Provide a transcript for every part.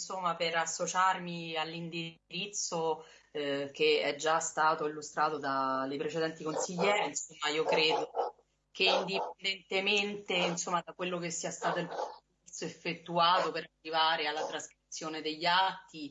insomma, per associarmi all'indirizzo eh, che è già stato illustrato dai precedenti consiglieri. Insomma, io credo che indipendentemente insomma, da quello che sia stato il percorso effettuato per arrivare alla trascrizione degli atti,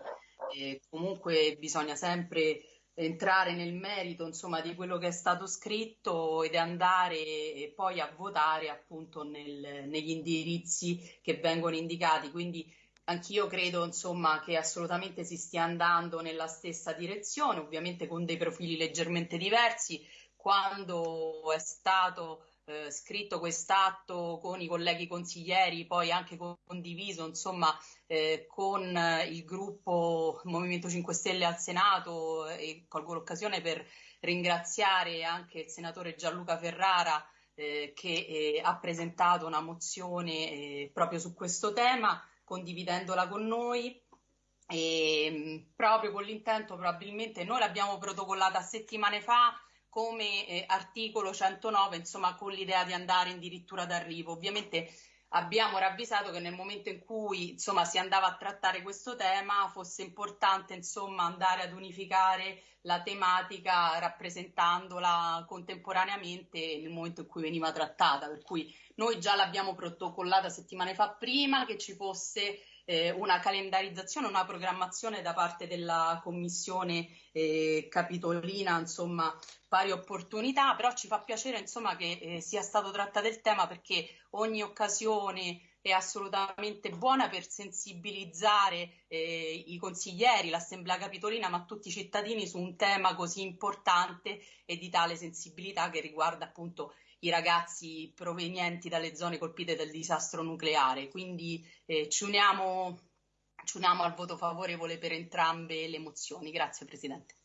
eh, comunque bisogna sempre entrare nel merito insomma, di quello che è stato scritto ed andare poi a votare appunto nel, negli indirizzi che vengono indicati. Quindi anch'io credo insomma, che assolutamente si stia andando nella stessa direzione, ovviamente con dei profili leggermente diversi. Quando è stato eh, scritto quest'atto con i colleghi consiglieri, poi anche condiviso insomma, eh, con il gruppo Movimento 5 Stelle al Senato e colgo l'occasione per ringraziare anche il senatore Gianluca Ferrara eh, che eh, ha presentato una mozione eh, proprio su questo tema, condividendola con noi. E, proprio con l'intento probabilmente noi l'abbiamo protocollata settimane fa come eh, articolo 109, insomma, con l'idea di andare addirittura d'arrivo. Ovviamente abbiamo ravvisato che nel momento in cui insomma, si andava a trattare questo tema fosse importante insomma, andare ad unificare la tematica rappresentandola contemporaneamente nel momento in cui veniva trattata. Per cui noi già l'abbiamo protocollata settimane fa prima che ci fosse eh, una calendarizzazione, una programmazione da parte della Commissione eh, Capitolina, insomma, pari opportunità, però ci fa piacere insomma, che eh, sia stato trattato il tema perché ogni occasione è assolutamente buona per sensibilizzare eh, i consiglieri, l'Assemblea Capitolina, ma tutti i cittadini su un tema così importante e di tale sensibilità che riguarda appunto i ragazzi provenienti dalle zone colpite dal disastro nucleare. Quindi eh, ci, uniamo, ci uniamo al voto favorevole per entrambe le mozioni. Grazie Presidente.